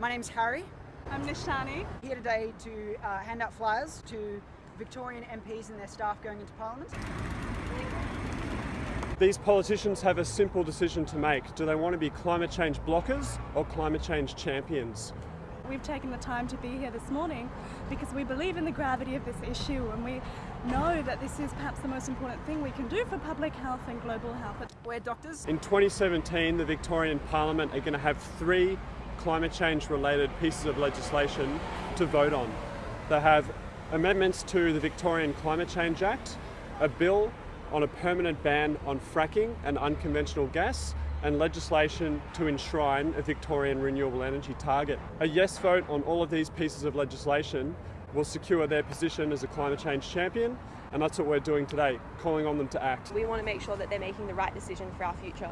My name's Harry. I'm Nishani. Here today to uh, hand out flyers to Victorian MPs and their staff going into Parliament. These politicians have a simple decision to make. Do they want to be climate change blockers or climate change champions? We've taken the time to be here this morning because we believe in the gravity of this issue and we know that this is perhaps the most important thing we can do for public health and global health. We're doctors. In 2017, the Victorian Parliament are going to have three climate change related pieces of legislation to vote on. They have amendments to the Victorian Climate Change Act, a bill on a permanent ban on fracking and unconventional gas, and legislation to enshrine a Victorian renewable energy target. A yes vote on all of these pieces of legislation will secure their position as a climate change champion, and that's what we're doing today, calling on them to act. We want to make sure that they're making the right decision for our future.